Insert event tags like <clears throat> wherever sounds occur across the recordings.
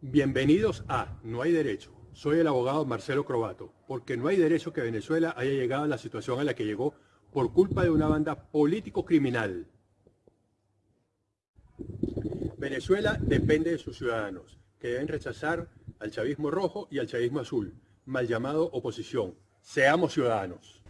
Bienvenidos a No hay derecho. Soy el abogado Marcelo Crobato, porque no hay derecho que Venezuela haya llegado a la situación a la que llegó por culpa de una banda político-criminal. Venezuela depende de sus ciudadanos, que deben rechazar al chavismo rojo y al chavismo azul, mal llamado oposición. Seamos ciudadanos.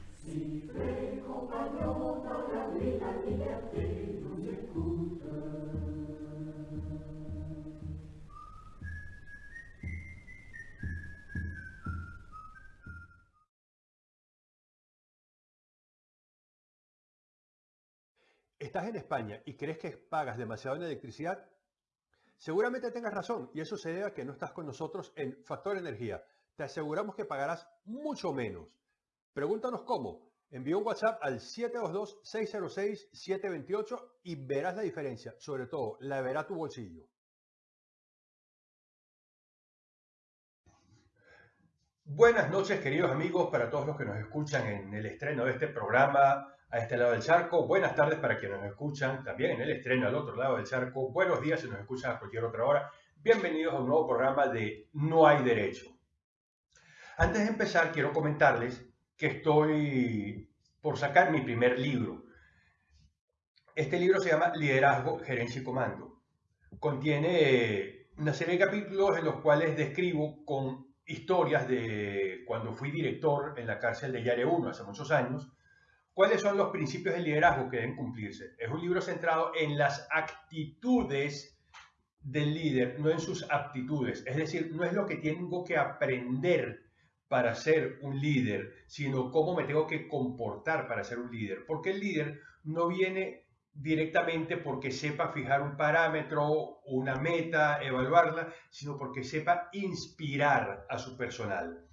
¿Estás en España y crees que pagas demasiado en electricidad? Seguramente tengas razón y eso se debe a que no estás con nosotros en Factor Energía. Te aseguramos que pagarás mucho menos. Pregúntanos cómo. Envía un WhatsApp al 722-606-728 y verás la diferencia. Sobre todo, la verá tu bolsillo. Buenas noches, queridos amigos, para todos los que nos escuchan en el estreno de este programa a este lado del charco. Buenas tardes para quienes nos escuchan también en el estreno al otro lado del charco. Buenos días si nos escuchan a cualquier otra hora. Bienvenidos a un nuevo programa de No hay derecho. Antes de empezar, quiero comentarles que estoy por sacar mi primer libro. Este libro se llama Liderazgo, Gerencia y Comando. Contiene una serie de capítulos en los cuales describo con historias de cuando fui director en la cárcel de Yare 1 hace muchos años, ¿Cuáles son los principios del liderazgo que deben cumplirse? Es un libro centrado en las actitudes del líder, no en sus aptitudes. Es decir, no es lo que tengo que aprender para ser un líder, sino cómo me tengo que comportar para ser un líder. Porque el líder no viene directamente porque sepa fijar un parámetro, una meta, evaluarla, sino porque sepa inspirar a su personal.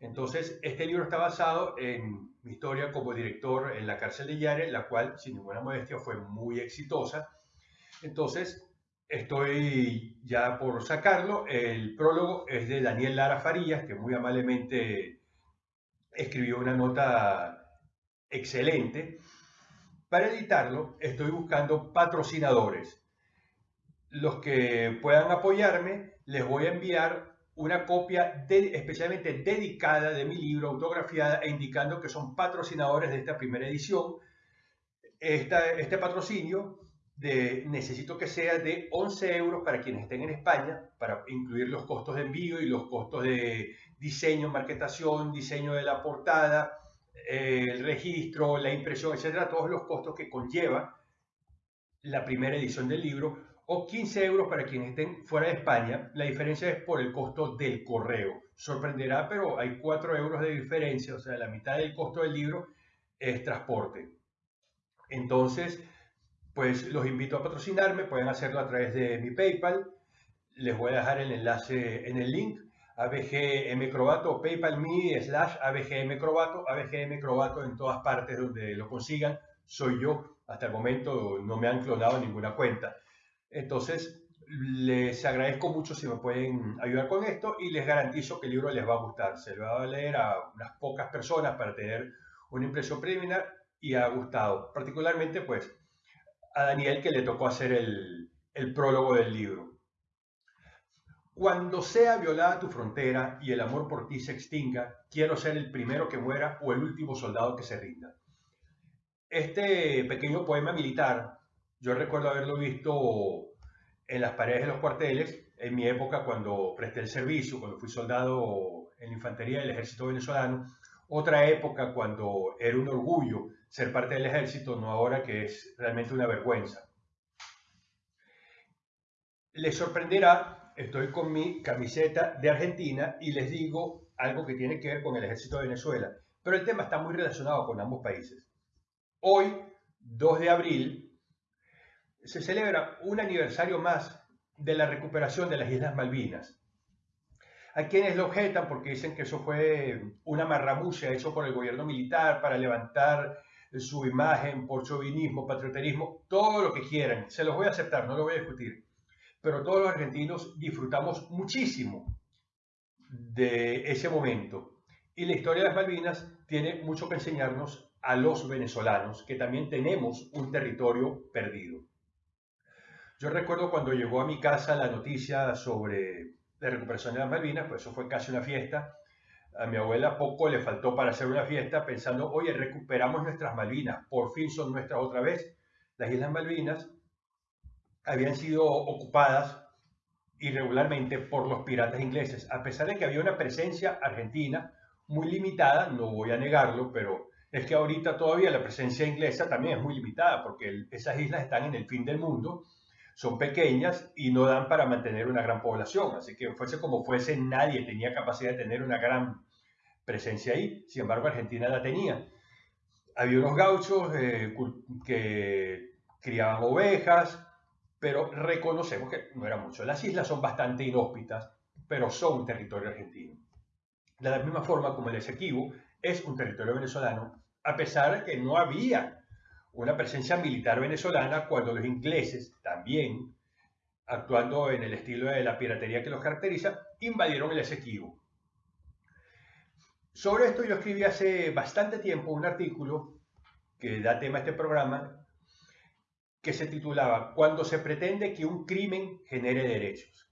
Entonces, este libro está basado en mi historia como director en la cárcel de Yare, la cual, sin ninguna modestia, fue muy exitosa. Entonces, estoy ya por sacarlo. El prólogo es de Daniel Lara Farías, que muy amablemente escribió una nota excelente. Para editarlo, estoy buscando patrocinadores. Los que puedan apoyarme, les voy a enviar una copia especialmente dedicada de mi libro, autografiada e indicando que son patrocinadores de esta primera edición. este patrocinio de, necesito que sea de 11 euros para quienes estén en España, para incluir los costos de envío y los costos de diseño, marketación, diseño de la portada, el registro, la impresión, etcétera, todos los costos que conlleva la primera edición del libro o 15 euros para quienes estén fuera de España. La diferencia es por el costo del correo. Sorprenderá, pero hay 4 euros de diferencia, o sea, la mitad del costo del libro es transporte. Entonces, pues los invito a patrocinarme, pueden hacerlo a través de mi PayPal. Les voy a dejar el enlace en el link abgmcrobato, paypal.me slash abgmcrobato, abgmcrobato en todas partes donde lo consigan, soy yo. Hasta el momento no me han clonado ninguna cuenta. Entonces, les agradezco mucho si me pueden ayudar con esto y les garantizo que el libro les va a gustar. Se lo va a leer a unas pocas personas para tener una impresión preliminar y ha gustado. Particularmente, pues, a Daniel que le tocó hacer el, prólogo del libro. Cuando sea violada tu frontera y el amor por ti se extinga, quiero ser el primero que muera o el último soldado que se rinda. Este pequeño poema militar yo recuerdo haberlo visto en las paredes de los cuarteles en mi época cuando presté el servicio, cuando fui soldado en la infantería del ejército venezolano. Otra época cuando era un orgullo ser parte del ejército, no ahora que es realmente una vergüenza. Les sorprenderá, estoy con mi camiseta de Argentina y les digo algo que tiene que ver con el ejército de Venezuela, pero el tema está muy relacionado con ambos países. Hoy, 2 de abril, se celebra un aniversario más de la recuperación de las Islas Malvinas. Hay quienes lo objetan porque dicen que eso fue una marramulla hecho por el gobierno militar para levantar su imagen por chauvinismo, patrioterismo, todo lo que quieran. Se los voy a aceptar, no lo voy a discutir. Pero todos los argentinos disfrutamos muchísimo de ese momento. Y la historia de las Malvinas tiene mucho que enseñarnos a los venezolanos, que también tenemos un territorio perdido. Yo recuerdo cuando llegó a mi casa la noticia sobre la recuperación de las Malvinas, pues eso fue casi una fiesta. A mi abuela poco le faltó para hacer una fiesta pensando, oye, recuperamos nuestras Malvinas, por fin son nuestras otra vez. Las Islas Malvinas habían sido ocupadas irregularmente por los piratas ingleses, a pesar de que había una presencia argentina muy limitada, no voy a negarlo, pero es que ahorita todavía la presencia inglesa también es muy limitada, porque esas islas están en el fin del mundo, son pequeñas y no dan para mantener una gran población, así que fuese como fuese, nadie tenía capacidad de tener una gran presencia ahí, sin embargo Argentina la tenía. Había unos gauchos eh, que criaban ovejas, pero reconocemos que no era mucho. Las islas son bastante inhóspitas, pero son territorio argentino. De la misma forma como el Esequibo es un territorio venezolano, a pesar de que no había una presencia militar venezolana cuando los ingleses también, actuando en el estilo de la piratería que los caracteriza, invadieron el Esequibo. Sobre esto yo escribí hace bastante tiempo un artículo que da tema a este programa que se titulaba Cuando se pretende que un crimen genere derechos.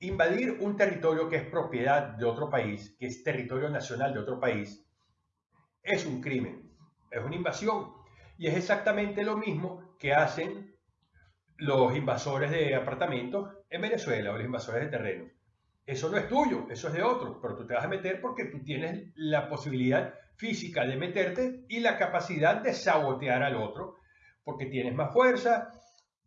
Invadir un territorio que es propiedad de otro país, que es territorio nacional de otro país, es un crimen, es una invasión. Y es exactamente lo mismo que hacen los invasores de apartamentos en Venezuela o los invasores de terrenos. Eso no es tuyo, eso es de otro, pero tú te vas a meter porque tú tienes la posibilidad física de meterte y la capacidad de sabotear al otro, porque tienes más fuerza.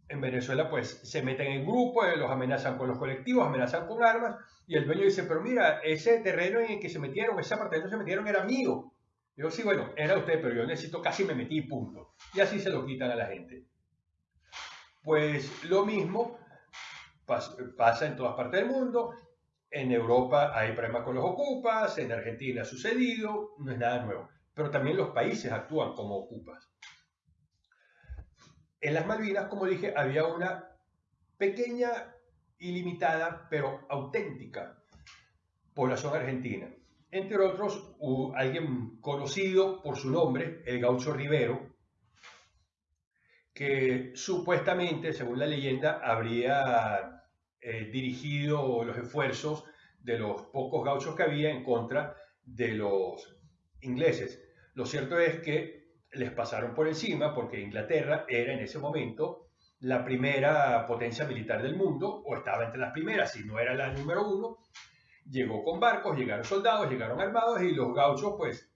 En Venezuela, pues se meten en grupos, eh, los amenazan con los colectivos, amenazan con armas, y el dueño dice, pero mira, ese terreno en el que se metieron, ese apartamento se metieron era mío. Yo sí, bueno, era usted, pero yo necesito, casi me metí, punto. Y así se lo quitan a la gente. Pues lo mismo pasa en todas partes del mundo. En Europa hay problemas con los ocupas, en Argentina ha sucedido, no es nada nuevo. Pero también los países actúan como ocupas. En las Malvinas, como dije, había una pequeña, ilimitada, pero auténtica población argentina. Entre otros, alguien conocido por su nombre, el gaucho Rivero, que supuestamente, según la leyenda, habría eh, dirigido los esfuerzos de los pocos gauchos que había en contra de los ingleses. Lo cierto es que les pasaron por encima porque Inglaterra era en ese momento la primera potencia militar del mundo, o estaba entre las primeras, si no era la número uno, llegó con barcos, llegaron soldados, llegaron armados y los gauchos pues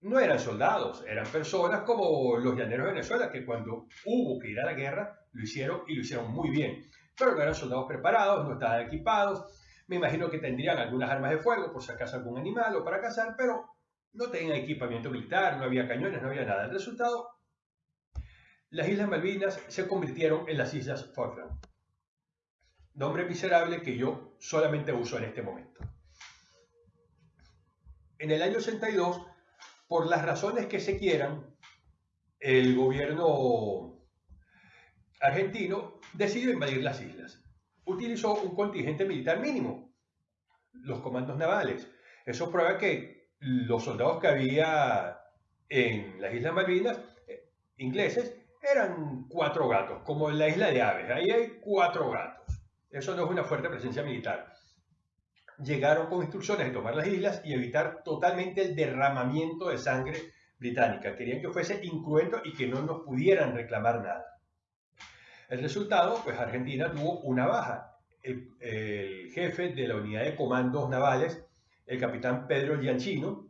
no eran soldados, eran personas como los llaneros de Venezuela que cuando hubo que ir a la guerra lo hicieron y lo hicieron muy bien pero no eran soldados preparados, no estaban equipados. Me imagino que tendrían algunas armas de fuego por si acaso algún animal o para cazar, pero no tenían equipamiento militar, no había cañones, no había nada. El resultado, las Islas Malvinas se convirtieron en las Islas Falkland. Nombre miserable que yo solamente uso en este momento. En el año 82, por las razones que se quieran, el gobierno argentino decidió invadir las islas. Utilizó un contingente militar mínimo, los comandos navales. Eso prueba que los soldados que había en las Islas Malvinas, eh, ingleses, eran cuatro gatos, como en la isla de Aves. Ahí hay cuatro gatos. Eso no es una fuerte presencia militar. Llegaron con instrucciones de tomar las islas y evitar totalmente el derramamiento de sangre británica. Querían que fuese incruento y que no nos pudieran reclamar nada. El resultado, pues Argentina tuvo una baja. El, jefe de la unidad de comandos navales, el capitán Pedro Gianchino,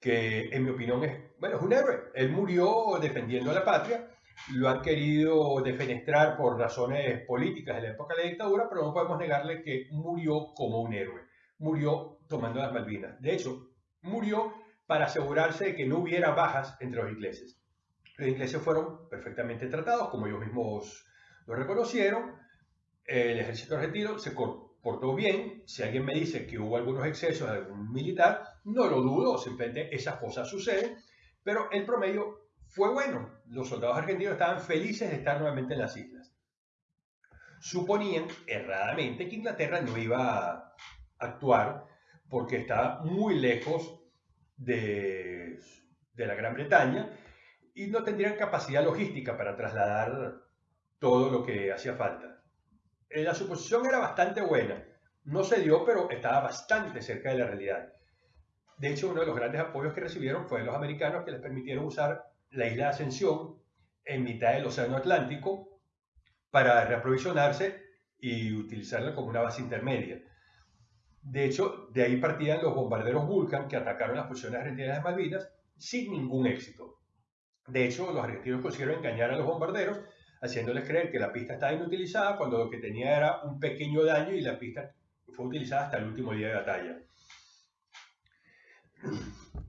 que en mi opinión es, bueno, es un héroe. Él murió defendiendo a la patria, lo han querido defenestrar por razones políticas de la época de la dictadura, pero no podemos negarle que murió como un héroe. Murió tomando las Malvinas. De hecho, murió para asegurarse de que no hubiera bajas entre los ingleses. Los ingleses fueron perfectamente tratados, como ellos mismos lo reconocieron. El ejército argentino se portó bien. Si alguien me dice que hubo algunos excesos de algún militar, no lo dudo, simplemente esas cosas suceden. Pero el promedio fue bueno. Los soldados argentinos estaban felices de estar nuevamente en las islas. Suponían erradamente que Inglaterra no iba a actuar porque estaba muy lejos de, de la Gran Bretaña y no tendrían capacidad logística para trasladar todo lo que hacía falta. Eh, la suposición era bastante buena, no se dio, pero estaba bastante cerca de la realidad. De hecho, uno de los grandes apoyos que recibieron fue de los americanos que les permitieron usar la isla de Ascensión en mitad del Océano Atlántico para reaprovisionarse y utilizarla como una base intermedia. De hecho, de ahí partían los bombarderos Vulcan que atacaron las posiciones argentinas de Malvinas sin ningún éxito. De hecho, los argentinos consiguieron engañar a los bombarderos, haciéndoles creer que la pista estaba inutilizada cuando lo que tenía era un pequeño daño y la pista fue utilizada hasta el último día de batalla.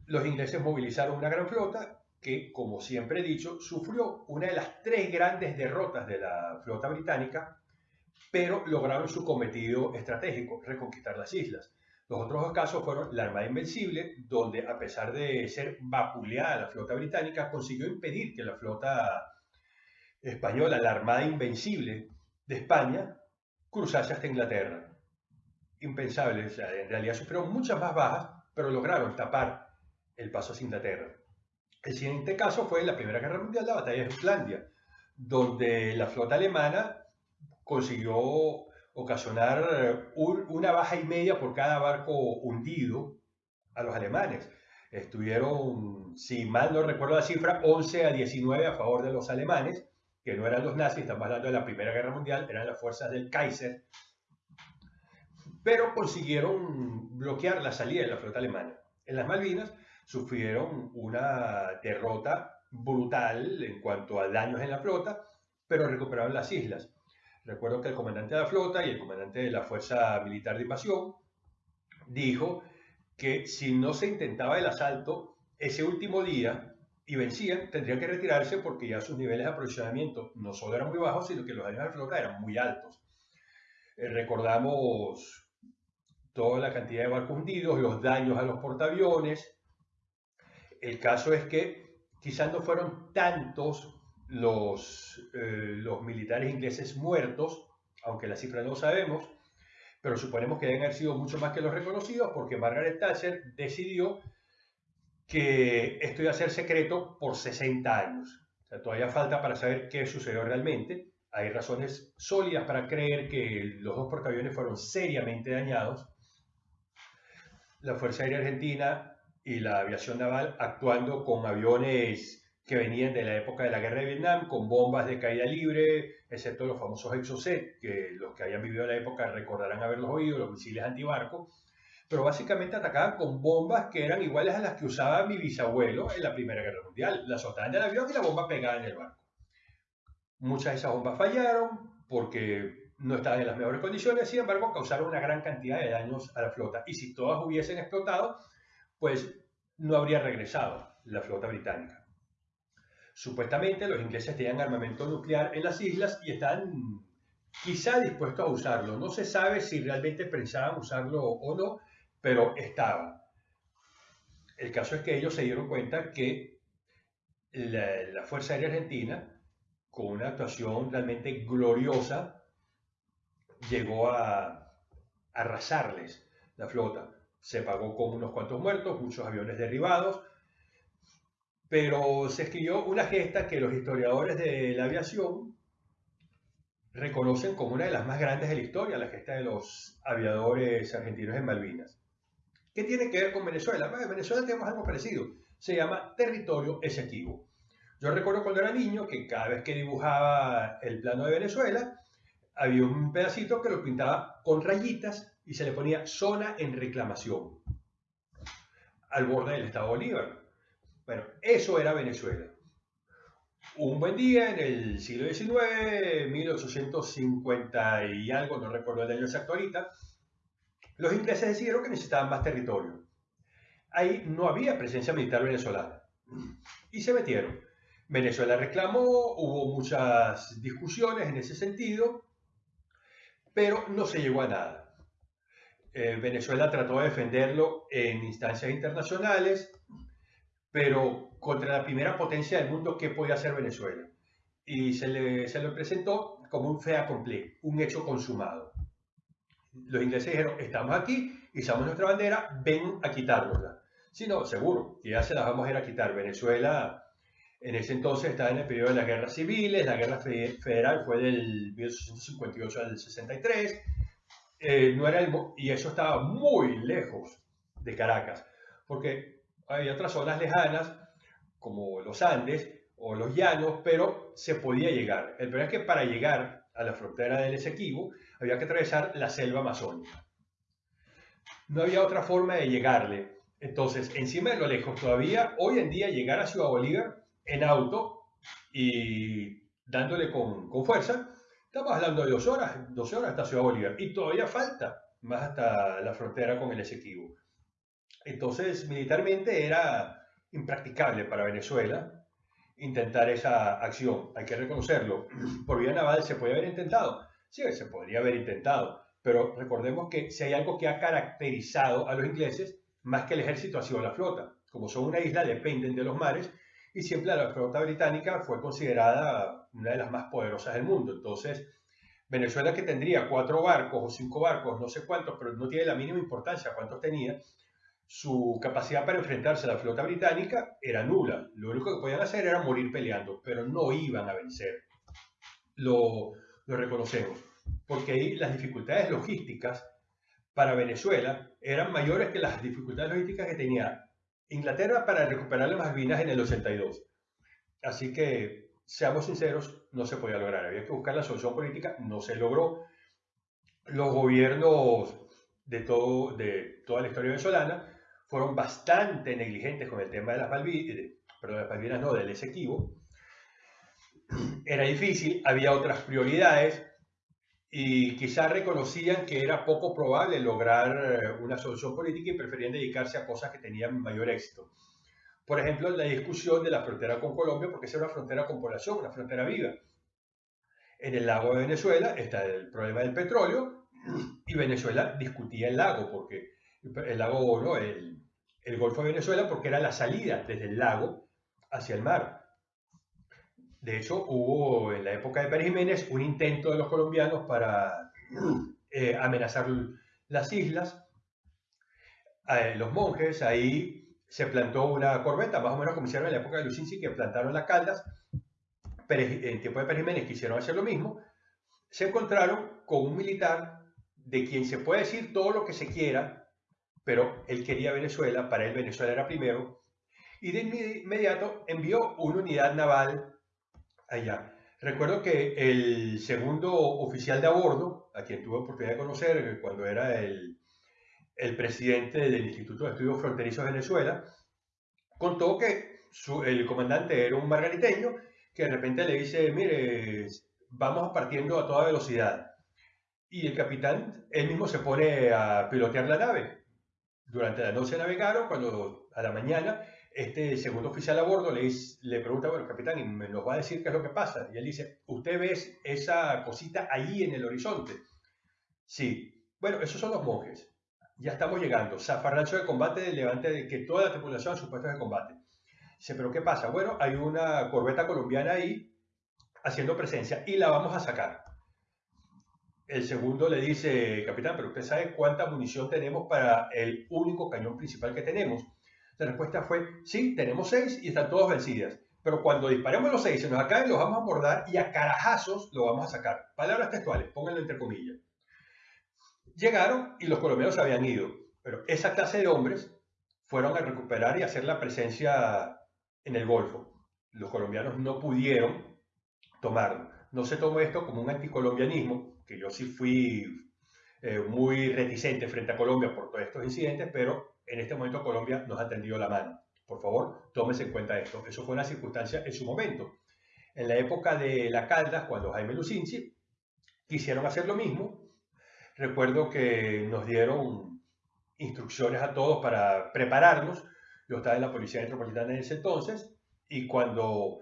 Los ingleses movilizaron una gran flota que, como siempre he dicho, sufrió una de las tres grandes derrotas de la flota británica, pero lograron su cometido estratégico, reconquistar las islas. Los otros dos casos fueron la Armada Invencible, donde a pesar de ser vapuleada la flota británica, consiguió impedir que la flota española, la Armada Invencible de España, cruzase hasta Inglaterra. Impensable, en realidad sufrieron muchas más bajas, pero lograron tapar el paso hacia Inglaterra. El siguiente caso fue en la Primera Guerra Mundial, la batalla de Jutlandia, donde la flota alemana consiguió ocasionar una baja y media por cada barco hundido a los alemanes. Estuvieron, si mal no recuerdo la cifra, 11 a 19 a favor de los alemanes, que no eran los nazis, estamos hablando de la Primera Guerra Mundial, eran las fuerzas del Kaiser, pero consiguieron bloquear la salida de la flota alemana. En las Malvinas sufrieron una derrota brutal en cuanto a daños en la flota, pero recuperaron las islas. Recuerdo que el comandante de la flota y el comandante de la Fuerza Militar de Invasión dijo que si no se intentaba el asalto ese último día y vencían, tendrían que retirarse porque ya sus niveles de aprovisionamiento no solo eran muy bajos, sino que los daños de la flota eran muy altos. Eh, recordamos toda la cantidad de barcos hundidos, los daños a los portaaviones. El caso es que quizás no fueron tantos los, eh, los militares ingleses muertos, aunque la cifra no sabemos, pero suponemos que deben haber sido mucho más que los reconocidos porque Margaret Thatcher decidió que esto iba a ser secreto por 60 años. O sea, todavía falta para saber qué sucedió realmente. Hay razones sólidas para creer que los dos portaaviones fueron seriamente dañados. La Fuerza Aérea Argentina y la aviación naval actuando con aviones que venían de la época de la guerra de Vietnam con bombas de caída libre, excepto los famosos Exocet, que los que hayan vivido la época recordarán haberlos oído, los misiles antibarco, pero básicamente atacaban con bombas que eran iguales a las que usaba mi bisabuelo en la Primera Guerra Mundial. La soltaban del avión y la bomba pegada en el barco. Muchas de esas bombas fallaron porque no estaban en las mejores condiciones, sin embargo causaron una gran cantidad de daños a la flota. Y si todas hubiesen explotado, pues no habría regresado la flota británica. Supuestamente los ingleses tenían armamento nuclear en las islas y están quizá dispuestos a usarlo. No se sabe si realmente pensaban usarlo o no, pero estaba. El caso es que ellos se dieron cuenta que la, Fuerza Aérea Argentina, con una actuación realmente gloriosa, llegó a arrasarles la flota. Se pagó con unos cuantos muertos, muchos aviones derribados, pero se escribió una gesta que los historiadores de la aviación reconocen como una de las más grandes de la historia, la gesta de los aviadores argentinos en Malvinas. ¿Qué tiene que ver con Venezuela? en Venezuela tenemos algo parecido, se llama territorio exequivo. Yo recuerdo cuando era niño que cada vez que dibujaba el plano de Venezuela, había un pedacito que lo pintaba con rayitas y se le ponía zona en reclamación al borde del estado Bolívar. Bueno, eso era Venezuela. Un buen día en el siglo XIX, 1850 y algo, no recuerdo el año exacto ahorita, los ingleses decidieron que necesitaban más territorio. Ahí no había presencia militar venezolana y se metieron. Venezuela reclamó, hubo muchas discusiones en ese sentido, pero no se llegó a nada. Eh, Venezuela trató de defenderlo en instancias internacionales, pero contra la primera potencia del mundo, ¿qué podía hacer Venezuela? Y se le, se le presentó como un fait accompli, un hecho consumado. Los ingleses dijeron, estamos aquí, izamos nuestra bandera, ven a quitárnosla. Sí, no, seguro, ya se las vamos a ir a quitar. Venezuela en ese entonces estaba en el periodo de las guerras civiles, la guerra federal fue del 1858 al 63, eh, no era y eso estaba muy lejos de Caracas, porque había otras zonas lejanas, como los Andes o los llanos, pero se podía llegar. El problema es que para llegar a la frontera del Esequibo había que atravesar la selva amazónica. No había otra forma de llegarle. Entonces, encima de lo lejos, todavía hoy en día llegar a Ciudad Bolívar en auto y dándole con, con fuerza, estamos hablando de dos horas, dos horas hasta Ciudad Bolívar. Y todavía falta más hasta la frontera con el Esequibo. Entonces, militarmente era impracticable para Venezuela intentar esa acción. Hay que reconocerlo. Por vía naval se puede haber intentado. Sí, se podría haber intentado. Pero recordemos que si hay algo que ha caracterizado a los ingleses, más que el ejército, ha sido la flota. Como son una isla, dependen de los mares y siempre la flota británica fue considerada una de las más poderosas del mundo. Entonces, Venezuela que tendría cuatro barcos o cinco barcos, no sé cuántos, pero no tiene la mínima importancia cuántos tenía, su capacidad para enfrentarse a la flota británica era nula. Lo único que podían hacer era morir peleando, pero no iban a vencer. Lo, lo reconocemos, porque ahí las dificultades logísticas para Venezuela eran mayores que las dificultades logísticas que tenía Inglaterra para recuperar las Malvinas en el 82. Así que, seamos sinceros, no se podía lograr. Había que buscar la solución política, no se logró. Los gobiernos de, todo, de toda la historia venezolana fueron bastante negligentes con el tema de las Malvinas, pero de las Malvinas no, del Esequibo. Era difícil, había otras prioridades y quizás reconocían que era poco probable lograr eh, una solución política y preferían dedicarse a cosas que tenían mayor éxito. Por ejemplo, la discusión de la frontera con Colombia, porque es una frontera con población, una frontera viva. En el lago de Venezuela está el problema del petróleo y Venezuela discutía el lago, porque el lago, no, el, el Golfo de Venezuela, porque era la salida desde el lago hacia el mar. De hecho, hubo en la época de Pérez Jiménez un intento de los colombianos para eh, amenazar las islas. Eh, los monjes, ahí se plantó una corbeta, más o menos como en la época de Lucinci, que plantaron las caldas. En tiempo de Pérez Jiménez quisieron hacer lo mismo. Se encontraron con un militar de quien se puede decir todo lo que se quiera, pero él quería Venezuela, para él Venezuela era primero, y de inmediato envió una unidad naval allá. Recuerdo que el segundo oficial de a bordo, a quien tuve oportunidad de conocer cuando era el, el presidente del Instituto de Estudios Fronterizos de Venezuela, contó que el comandante era un margariteño que de repente le dice, mire, vamos partiendo a toda velocidad. Y el capitán, él mismo se pone a pilotear la nave. Durante la noche navegaron, cuando a la mañana este segundo oficial a bordo le, le pregunta, bueno, capitán, ¿y me nos va a decir qué es lo que pasa? Y él dice, ¿usted ve esa cosita ahí en el horizonte? Sí. Bueno, esos son los monjes. Ya estamos llegando. Zafarrancho de combate del levante de que toda la tripulación a sus de combate. Dice, ¿pero qué pasa? Bueno, hay una corbeta colombiana ahí haciendo presencia y la vamos a sacar. El segundo le dice, capitán, pero usted sabe cuánta munición tenemos para el único cañón principal que tenemos. La respuesta fue, sí, tenemos seis y están todos vencidas. Pero cuando disparemos los seis, se nos acaben, los vamos a abordar y a carajazos lo vamos a sacar. Palabras textuales, pónganlo entre comillas. Llegaron y los colombianos habían ido. Pero esa clase de hombres fueron a recuperar y hacer la presencia en el Golfo. Los colombianos no pudieron tomarlo. No se tomó esto como un anticolombianismo, que yo sí fui eh, muy reticente frente a Colombia por todos estos incidentes, pero en este momento Colombia nos ha tendido la mano. Por favor, tómese en cuenta esto. Eso fue una circunstancia en su momento. En la época de la Caldas, cuando Jaime Lucinchi quisieron hacer lo mismo, recuerdo que nos dieron instrucciones a todos para prepararnos. Yo estaba en la Policía Metropolitana en ese entonces y cuando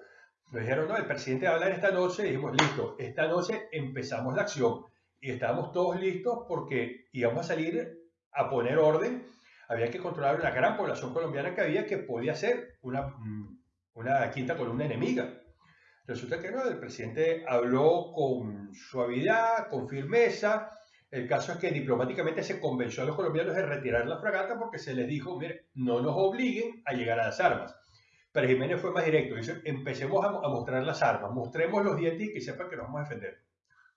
nos dijeron, no, el presidente va a hablar esta noche, dijimos, listo, esta noche empezamos la acción y estábamos todos listos porque íbamos a salir a poner orden había que controlar una gran población colombiana que había que podía ser una, mm, una quinta columna enemiga. Resulta que no, el presidente habló con suavidad, con firmeza, El caso es que diplomáticamente se convenció a los colombianos de retirar la fragata porque se les dijo, mire, no nos obliguen a llegar a las armas. Pero Jiménez fue más directo, dice, empecemos a, mostrar las armas, mostremos los dientes y que sepan que nos vamos a defender.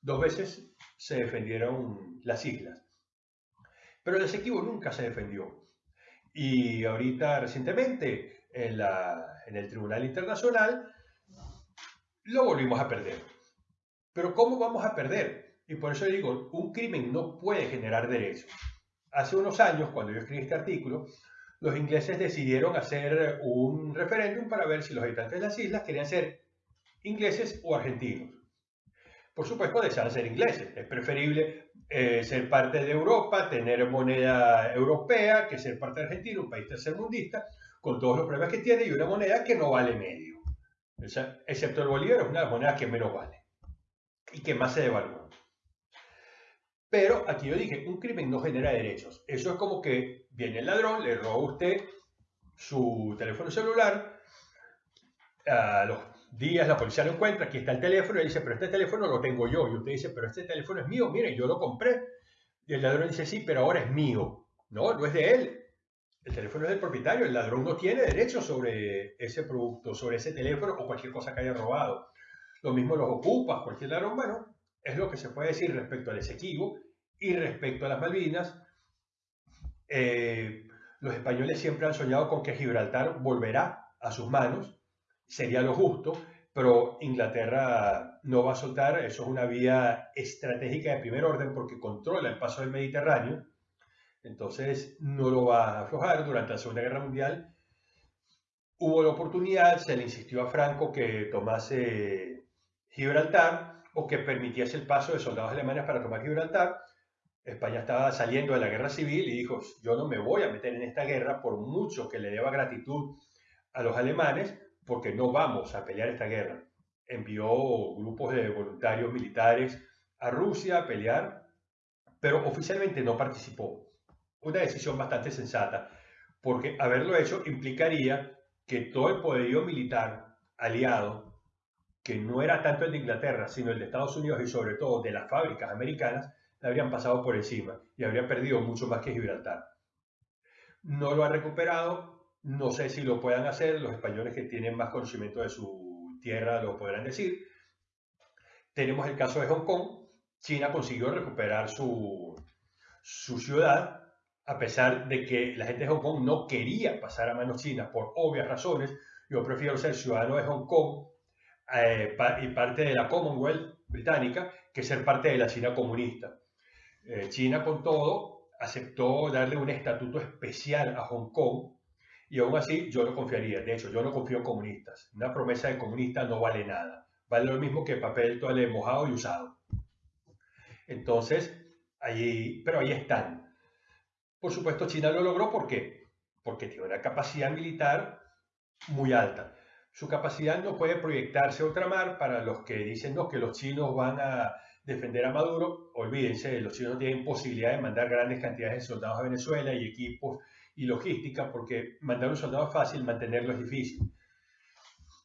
Dos veces se defendieron las islas. Pero el Esequibo nunca se defendió. Y ahorita, recientemente, en, en el Tribunal Internacional, lo volvimos a perder. Pero ¿cómo vamos a perder? Y por eso digo, un crimen no puede generar derechos. Hace unos años, cuando yo escribí este artículo, los ingleses decidieron hacer un referéndum para ver si los habitantes de las islas querían ser ingleses o argentinos. Por supuesto, desean ser ingleses. Es preferible eh, ser parte de Europa, tener moneda europea, que ser parte de Argentina, un país tercermundista, con todos los problemas que tiene y una moneda que no vale medio. excepto el bolívar, es una de las monedas que menos vale y que más se devalúa. Pero aquí yo dije, un crimen no genera derechos. Eso es como que viene el ladrón, le roba a usted su teléfono celular, a los días la policía lo encuentra, aquí está el teléfono, y dice, pero este teléfono lo tengo yo. Y usted dice, pero este teléfono es mío, mire, yo lo compré. Y el ladrón dice, sí, pero ahora es mío. No, no es de él. El teléfono es del propietario, el ladrón no tiene derecho sobre ese producto, sobre ese teléfono o cualquier cosa que haya robado. Lo mismo los ocupas, cualquier ladrón, bueno, es lo que se puede decir respecto al Esequibo y respecto a las Malvinas. Eh, los españoles siempre han soñado con que Gibraltar volverá a sus manos, sería lo justo, pero Inglaterra no va a soltar, eso es una vía estratégica de primer orden porque controla el paso del Mediterráneo, entonces no lo va a aflojar. Durante la Segunda Guerra Mundial hubo la oportunidad, se le insistió a Franco que tomase Gibraltar o que permitiese el paso de soldados alemanes para tomar Gibraltar. España estaba saliendo de la guerra civil y dijo, yo no me voy a meter en esta guerra por mucho que le deba gratitud a los alemanes, porque no vamos a pelear esta guerra. Envió grupos de voluntarios militares a Rusia a pelear, pero oficialmente no participó. Una decisión bastante sensata, porque haberlo hecho implicaría que todo el poderío militar aliado que no era tanto el de Inglaterra, sino el de Estados Unidos y sobre todo de las fábricas americanas, le habrían pasado por encima y habría perdido mucho más que Gibraltar. No lo ha recuperado, no sé si lo puedan hacer, los españoles que tienen más conocimiento de su tierra lo podrán decir. Tenemos el caso de Hong Kong, China consiguió recuperar su, su ciudad, a pesar de que la gente de Hong Kong no quería pasar a manos chinas por obvias razones. Yo prefiero ser ciudadano de Hong Kong eh, y parte de la Commonwealth británica que ser parte de la China comunista. Eh, China con todo aceptó darle un estatuto especial a Hong Kong y aún así yo no confiaría. De hecho, yo no confío en comunistas. Una promesa de comunista no vale nada. Vale lo mismo que papel toalé mojado y usado. Entonces, allí, pero ahí están. Por supuesto, China lo logró ¿por qué? Porque tiene una capacidad militar muy alta su capacidad no puede proyectarse a ultramar para los que dicen no, que los chinos van a defender a Maduro. Olvídense, los chinos no tienen posibilidad de mandar grandes cantidades de soldados a Venezuela y equipos y logística porque mandar un soldado es fácil, mantenerlo es difícil.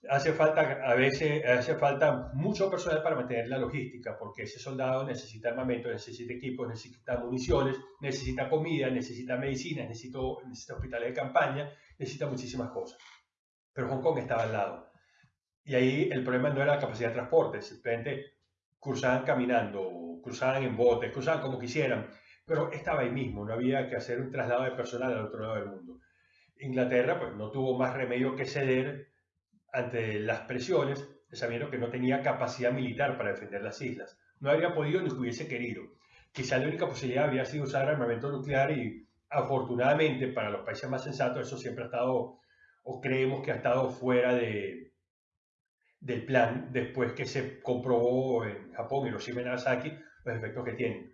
Hace falta, a veces, hace falta mucho personal para mantener la logística, porque ese soldado necesita armamento, necesita equipos, necesita municiones, necesita comida, necesita medicina, necesita, necesita hospitales de campaña, necesita muchísimas cosas pero Hong Kong estaba al lado. Y ahí el problema no era la capacidad de transporte, simplemente cruzaban caminando, cruzaban en botes, cruzaban como quisieran, pero estaba ahí mismo, no había que hacer un traslado de personal al otro lado del mundo. Inglaterra pues no tuvo más remedio que ceder ante las presiones, sabiendo que no tenía capacidad militar para defender las islas. No habría podido ni hubiese querido. Quizá la única posibilidad habría sido usar armamento nuclear y afortunadamente para los países más sensatos eso siempre ha estado o creemos que ha estado fuera de, del plan después que se comprobó en Japón, Hiroshima y Nagasaki, los efectos que tienen.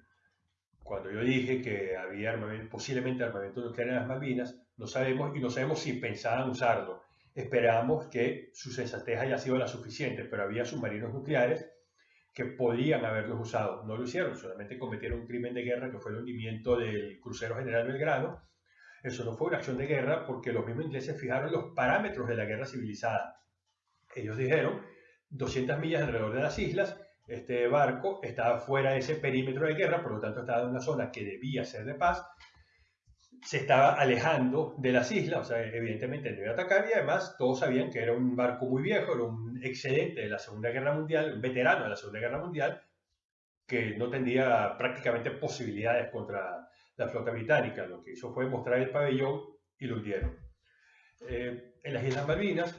Cuando yo dije que había posiblemente armamento nuclear en las Malvinas, no sabemos y no sabemos si pensaban usarlo. Esperamos que su sensatez haya sido la suficiente, pero había submarinos nucleares que podían haberlos usado. No lo hicieron, solamente cometieron un crimen de guerra que fue el hundimiento del crucero General Belgrano eso no fue una acción de guerra porque los mismos ingleses fijaron los parámetros de la guerra civilizada. Ellos dijeron 200 millas alrededor de las islas, Este barco estaba fuera de ese perímetro de guerra, por lo tanto estaba en una zona que debía ser de paz. Se estaba alejando de las islas, o sea, evidentemente no iba a atacar y además todos sabían que era un barco muy viejo, era un excedente de la Segunda Guerra Mundial, un veterano de la Segunda Guerra Mundial, que no tendría prácticamente posibilidades contra la flota británica. Lo que hizo fue mostrar el pabellón y lo hundieron. Eh, en las Islas Malvinas,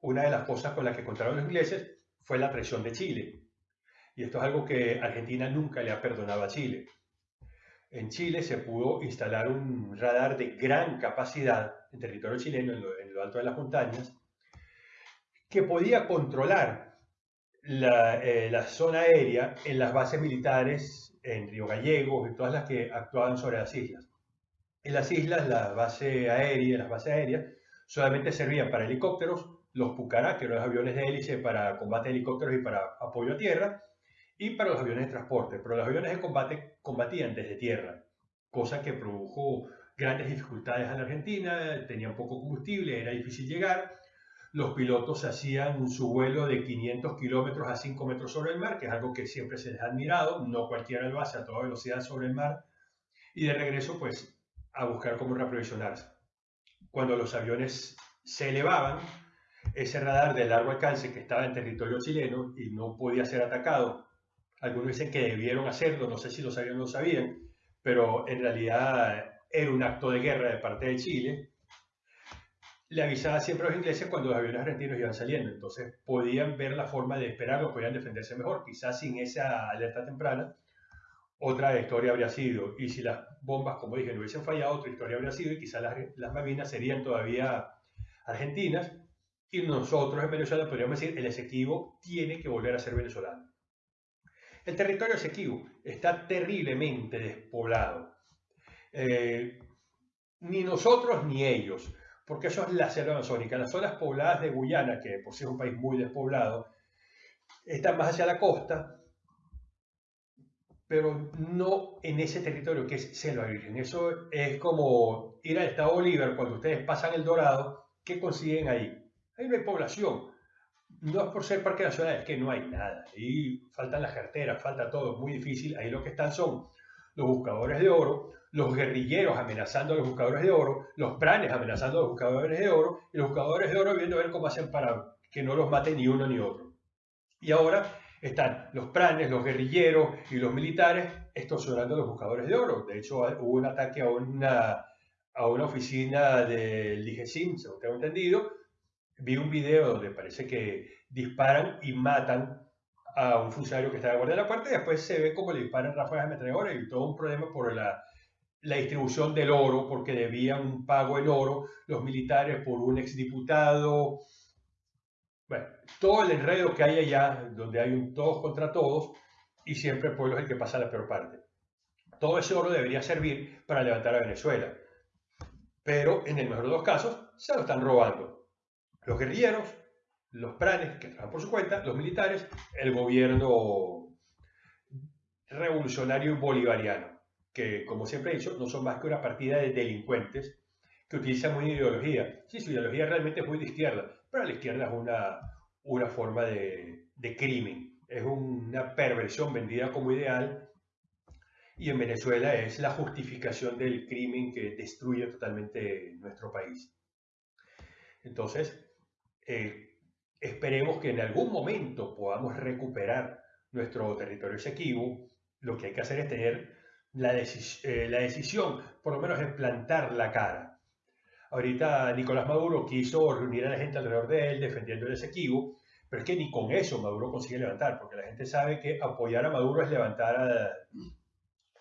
una de las cosas con las que contaron los ingleses fue la traición de Chile. Y esto es algo que Argentina nunca le ha perdonado a Chile. En Chile se pudo instalar un radar de gran capacidad en territorio chileno, en lo, alto de las montañas, que podía controlar la, eh, la, zona aérea en las bases militares en Río Gallegos y todas las que actuaban sobre las islas. En las islas, la base aérea, las bases aéreas solamente servían para helicópteros, los Pucará, que eran los aviones de hélice para combate de helicópteros y para apoyo a tierra, y para los aviones de transporte. Pero los aviones de combate combatían desde tierra, cosa que produjo grandes dificultades a la Argentina, tenían poco combustible, era difícil llegar. Los pilotos hacían su vuelo de 500 kilómetros a 5 metros sobre el mar, que es algo que siempre se les ha admirado, no cualquiera lo hace a toda velocidad sobre el mar. Y de regreso, pues, a buscar cómo reaprovisionarse. Cuando los aviones se elevaban, ese radar de largo alcance que estaba en territorio chileno y no podía ser atacado. Algunos dicen que debieron hacerlo, no sé si lo sabían o no lo sabían, pero en realidad era un acto de guerra de parte de Chile. Le avisaba siempre a los ingleses cuando los aviones argentinos iban saliendo, entonces podían ver la forma de esperarlo, podían defenderse mejor, quizás sin esa alerta temprana. Otra historia habría sido, y si las bombas, como dije, no hubiesen fallado, otra historia habría sido, y quizás las, las Malvinas serían todavía argentinas, y nosotros en Venezuela podríamos decir, el Esequibo tiene que volver a ser venezolano. El territorio Esequibo está terriblemente despoblado. Eh, ni nosotros ni ellos, porque eso es la selva amazónica. Las zonas pobladas de Guyana, que por sí es un país muy despoblado, están más hacia la costa, pero no en ese territorio que es selva virgen. Eso es como ir al estado Bolívar cuando ustedes pasan el Dorado, ¿qué consiguen ahí? Ahí no hay población. No es por ser parque nacional, es que no hay nada. Ahí faltan las carteras, falta todo, es muy difícil. Ahí lo que están son los buscadores de oro, los guerrilleros amenazando a los buscadores de oro, los pranes amenazando a los buscadores de oro, y los buscadores de oro viendo a ver cómo hacen para que no los mate ni uno ni otro. Y ahora están los pranes, los guerrilleros y los militares extorsionando a los buscadores de oro. De hecho, hubo un ataque a una, a una oficina del DGCIM, según tengo entendido, vi un video donde parece que disparan y matan a un funcionario que guardia de la puerta y después se ve como le disparan ráfagas de ametralladora y todo un problema por la, la distribución del oro, porque debían un pago en oro los militares por un exdiputado. Bueno, todo el enredo que hay allá, donde hay un todos contra todos, y siempre el pueblo es el que pasa la peor parte. Todo ese oro debería servir para levantar a Venezuela. Pero en el mejor de los casos, se lo están robando los guerrilleros, los pranes, que trabajan por su cuenta, los militares, el gobierno revolucionario bolivariano, que como siempre he dicho, no son más que una partida de delincuentes que utilizan muy ideología. Sí, su ideología realmente es muy de izquierda, pero la izquierda es una, una forma de, de crimen, es una perversión vendida como ideal y en Venezuela es la justificación del crimen que destruye totalmente nuestro país. Entonces, eh, esperemos que en algún momento podamos recuperar nuestro territorio Esequibo. Lo que hay que hacer es tener la, eh, la decisión, por lo menos, de plantar la cara. Ahorita Nicolás Maduro quiso reunir a la gente alrededor de él defendiendo el Esequibo, pero es que ni con eso Maduro consigue levantar, porque la gente sabe que apoyar a Maduro es levantar a,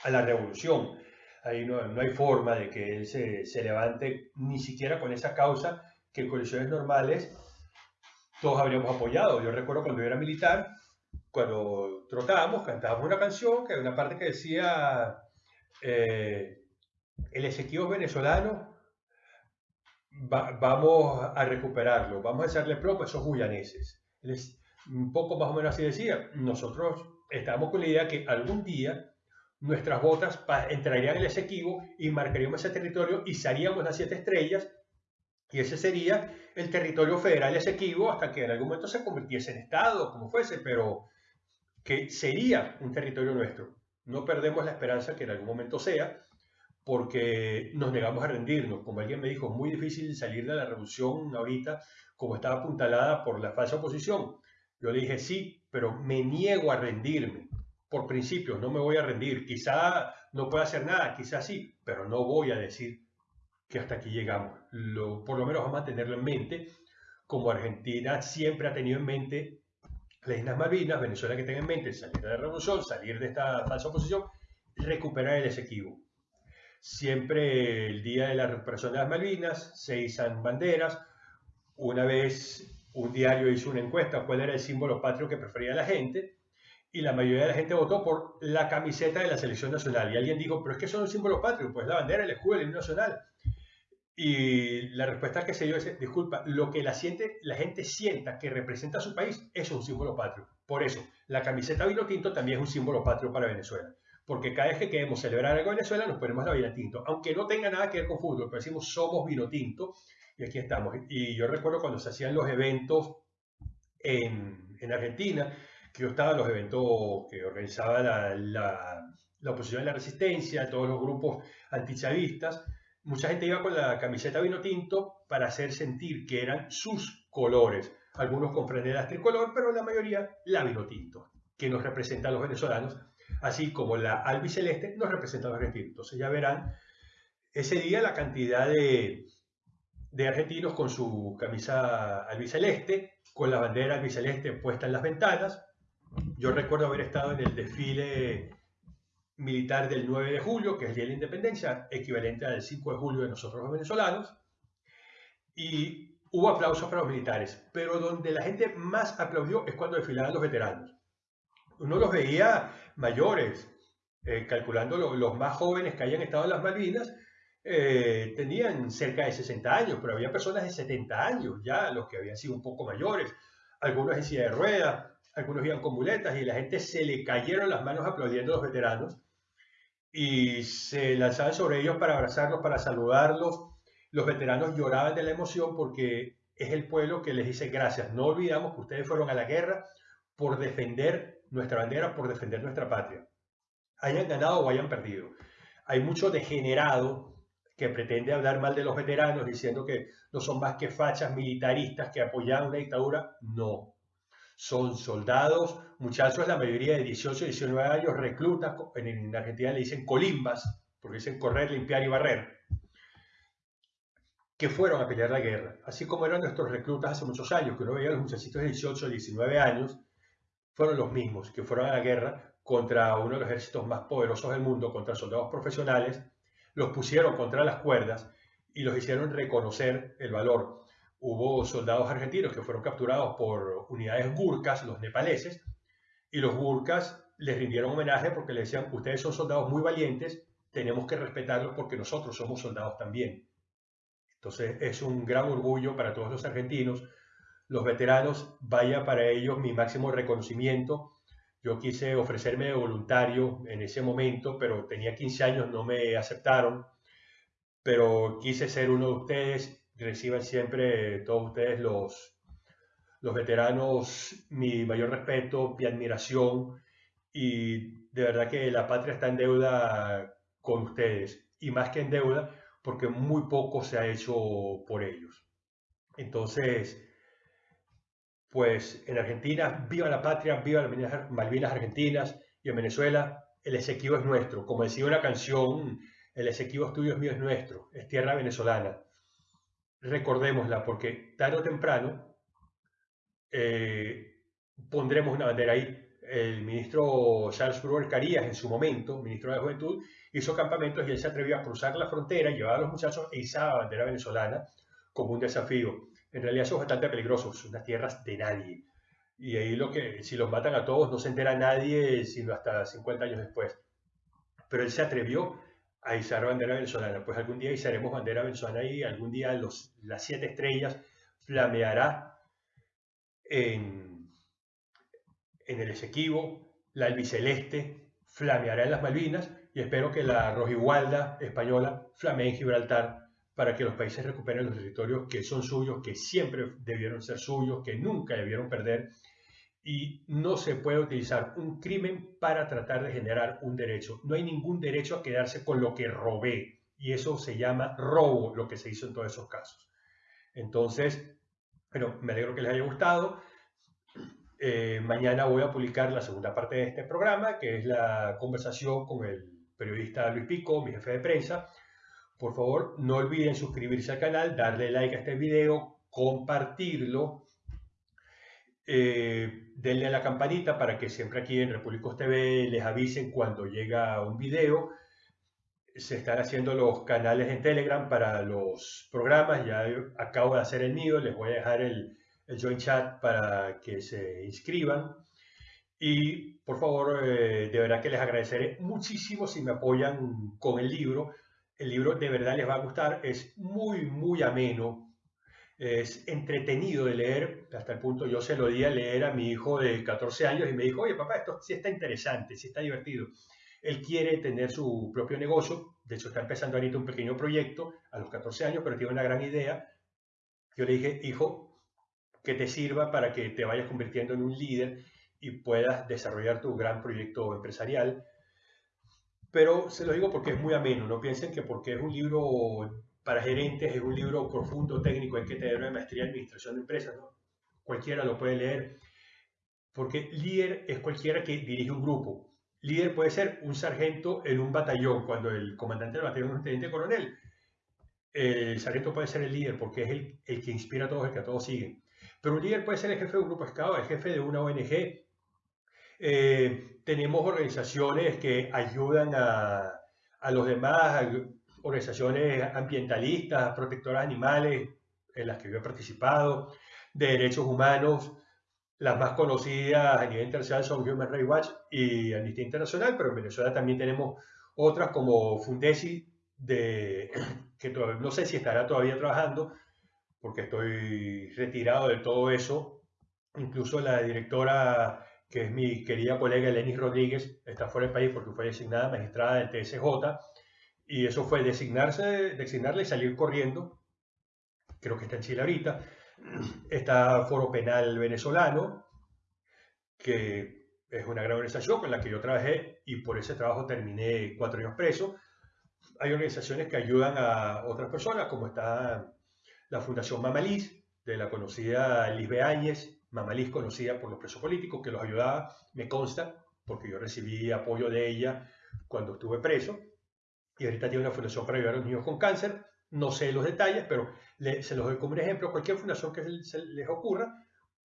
a la revolución. Ahí no, no, hay forma de que él se, se levante ni siquiera con esa causa que en condiciones normales todos habríamos apoyado. Yo recuerdo cuando yo era militar, cuando trotábamos, cantábamos una canción que hay una parte que decía eh, el Ezequiel venezolano, vamos a recuperarlo, vamos a echarle plomo a esos guyaneses. un poco más o menos así decía, nosotros estábamos con la idea que algún día nuestras botas entrarían en el Esequibo y marcaríamos ese territorio y salíamos las siete estrellas y ese sería el territorio federal Esequibo hasta que en algún momento se convirtiese en Estado, como fuese, pero que sería un territorio nuestro. No perdemos la esperanza que en algún momento sea, porque nos negamos a rendirnos. Como alguien me dijo, es muy difícil salir de la revolución ahorita como estaba apuntalada por la falsa oposición. Yo le dije, sí, pero me niego a rendirme. Por principio, no me voy a rendir. Quizá no pueda hacer nada, quizá sí, pero no voy a decir que hasta aquí llegamos. Lo, por lo menos vamos a tenerlo en mente, como Argentina siempre ha tenido en mente las Islas Malvinas, Venezuela que tenga en mente salir de la revolución, salir de esta falsa oposición, recuperar el Esequibo. Siempre el día de la recuperación Malvinas se izan banderas. Una vez un diario hizo una encuesta cuál era el símbolo patrio que prefería la gente y la mayoría de la gente votó por la camiseta de la selección nacional. Y alguien dijo, pero es que son los símbolos patrios, pues la bandera, el escudo, el himno nacional. Y la respuesta que se dio es, disculpa, lo que la, siente, la gente sienta que representa a su país es un símbolo patrio. Por eso, la camiseta vino tinto también es un símbolo patrio para Venezuela. Porque cada vez que queremos celebrar algo en Venezuela nos ponemos la vino tinto. Aunque no tenga nada que ver con fútbol, pero decimos somos vino tinto y aquí estamos. Y yo recuerdo cuando se hacían los eventos en, en Argentina, que yo estaba en los eventos que organizaba la, la, la oposición de la resistencia, todos los grupos antichavistas, mucha gente iba con la camiseta vino tinto para hacer sentir que eran sus colores. Algunos con franelas tricolor, pero la mayoría la vino tinto, que nos representa a los venezolanos, así como la albiceleste nos representa a los argentinos. Entonces ya verán ese día la cantidad de, de argentinos con su camisa albiceleste, con la bandera albiceleste puesta en las ventanas. Yo recuerdo haber estado en el desfile militar del 9 de julio, que es el Día de la Independencia, equivalente al 5 de julio de nosotros los venezolanos, y hubo aplausos para los militares, pero donde la gente más aplaudió es cuando desfilaban los veteranos. Uno los veía mayores, eh, calculando lo, los más jóvenes que hayan estado en las Malvinas, eh, tenían cerca de 60 años, pero había personas de 70 años ya, los que habían sido un poco mayores, algunos en silla de ruedas, algunos iban con muletas y la gente se le cayeron las manos aplaudiendo a los veteranos y se lanzaban sobre ellos para abrazarlos, para saludarlos. Los veteranos lloraban de la emoción porque es el pueblo que les dice gracias. No olvidamos que ustedes fueron a la guerra por defender nuestra bandera, por defender nuestra patria. Hayan ganado o hayan perdido. Hay mucho degenerado que pretende hablar mal de los veteranos diciendo que no son más que fachas militaristas que apoyan una dictadura. No, son soldados, muchachos, la mayoría de 18, 19 años, reclutas, en, Argentina le dicen colimbas, porque dicen correr, limpiar y barrer, que fueron a pelear la guerra, así como eran nuestros reclutas hace muchos años, que uno veía los muchachitos de 18, 19 años, fueron los mismos que fueron a la guerra contra uno de los ejércitos más poderosos del mundo, contra soldados profesionales, los pusieron contra las cuerdas y los hicieron reconocer el valor hubo soldados argentinos que fueron capturados por unidades gurkas, los nepaleses, y los gurkas les rindieron homenaje porque le decían, ustedes son soldados muy valientes, tenemos que respetarlos porque nosotros somos soldados también. Entonces es un gran orgullo para todos los argentinos. Los veteranos, vaya para ellos mi máximo reconocimiento. Yo quise ofrecerme de voluntario en ese momento, pero tenía 15 años, no me aceptaron. Pero quise ser uno de ustedes reciban siempre todos ustedes los, los veteranos mi mayor respeto, mi admiración y de verdad que la patria está en deuda con ustedes y más que en deuda porque muy poco se ha hecho por ellos. Entonces, pues en Argentina, viva la patria, viva las Malvinas Argentinas y en Venezuela el Esequibo es nuestro. Como decía una canción, el Esequibo es tuyo, es mío, es nuestro, es tierra venezolana recordémosla, porque tarde o temprano eh, pondremos una bandera ahí. El ministro Charles Brewer Carías, en su momento, ministro de Juventud, hizo campamentos y él se atrevió a cruzar la frontera, llevar a los muchachos e izar la bandera venezolana como un desafío. En realidad es bastante peligroso, son unas tierras de nadie. Y ahí lo que, si los matan a todos, no se entera nadie, sino hasta 50 años después. Pero él se atrevió a izar bandera venezolana. Pues algún día izaremos bandera venezolana y algún día los, las siete estrellas flameará en, en el Esequibo, la albiceleste flameará en las Malvinas y espero que la rojigualda española flamee en Gibraltar para que los países recuperen los territorios que son suyos, que siempre debieron ser suyos, que nunca debieron perder y no se puede utilizar un crimen para tratar de generar un derecho. No hay ningún derecho a quedarse con lo que robé y eso se llama robo, lo que se hizo en todos esos casos. Entonces, bueno, me alegro que les haya gustado. Eh, mañana voy a publicar la segunda parte de este programa, que es la conversación con el periodista Luis Pico, mi jefe de prensa. Por favor, no olviden suscribirse al canal, darle like a este video, compartirlo eh, denle a la campanita para que siempre aquí en Repúblicos TV les avisen cuando llega un video. Se están haciendo los canales en Telegram para los programas. Ya acabo de hacer el mío. Les voy a dejar el, el join chat para que se inscriban. Y por favor, eh, de verdad que les agradeceré muchísimo si me apoyan con el libro. El libro de verdad les va a gustar. Es muy, muy ameno es entretenido de leer, hasta el punto yo se lo di a leer a mi hijo de 14 años y me dijo, oye papá, esto sí está interesante, sí está divertido. Él quiere tener su propio negocio, de hecho está empezando ahorita un pequeño proyecto a los 14 años, pero tiene una gran idea. Yo le dije, hijo, que te sirva para que te vayas convirtiendo en un líder y puedas desarrollar tu gran proyecto empresarial. Pero se lo digo porque es muy ameno, no piensen que porque es un libro para gerentes es un libro profundo, técnico, hay que tener una maestría en administración de empresas, ¿no? Cualquiera lo puede leer, porque líder es cualquiera que dirige un grupo. Líder puede ser un sargento en un batallón, cuando el comandante del batallón es un teniente coronel. El sargento puede ser el líder porque es el, el que inspira a todos, el que a todos siguen. Pero un líder puede ser el jefe de un grupo escado, el jefe de una ONG. Eh, tenemos organizaciones que ayudan a, a los demás, organizaciones ambientalistas, protectoras animales, en las que yo he participado, de derechos humanos. Las más conocidas a nivel internacional son Human Rights Watch y Amnistía Internacional, pero en Venezuela también tenemos otras como Fundesi, de, <clears throat> que no sé si estará todavía trabajando, porque estoy retirado de todo eso. Incluso la directora, que es mi querida colega Lenis Rodríguez, está fuera del país porque fue designada magistrada del TSJ y eso fue designarse, designarle y salir corriendo. Creo que está en Chile ahorita. Está Foro Penal Venezolano, que es una gran organización con la que yo trabajé y por ese trabajo terminé cuatro años preso. Hay organizaciones que ayudan a otras personas, como está la Fundación Mamaliz, de la conocida Liz Beáñez, Mamaliz conocida por los presos políticos, que los ayudaba, me consta, porque yo recibí apoyo de ella cuando estuve preso y ahorita tiene una fundación para ayudar a los niños con cáncer. No sé los detalles, pero se los doy como un ejemplo. Cualquier fundación que se les ocurra,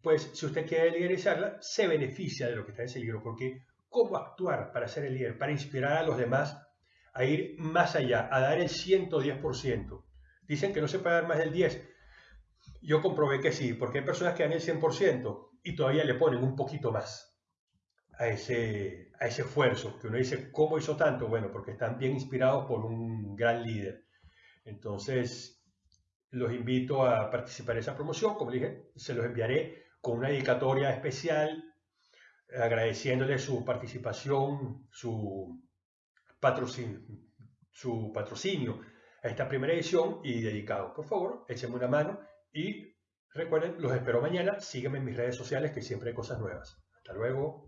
pues si usted quiere liderizarla, se beneficia de lo que está en ese libro, porque cómo actuar para ser el líder, para inspirar a los demás a ir más allá, a dar el 110%. Dicen que no se puede dar más del 10%. Yo comprobé que sí, porque hay personas que dan el 100% y todavía le ponen un poquito más a ese, a ese esfuerzo, que uno dice, ¿cómo hizo tanto? Bueno, porque están bien inspirados por un gran líder. Entonces, los invito a participar en esa promoción. Como dije, se los enviaré con una dedicatoria especial, agradeciéndole su participación, su patrocinio, su patrocinio a esta primera edición y dedicado. Por favor, échenme una mano y recuerden, los espero mañana. Sígueme en mis redes sociales que siempre hay cosas nuevas. Hasta luego.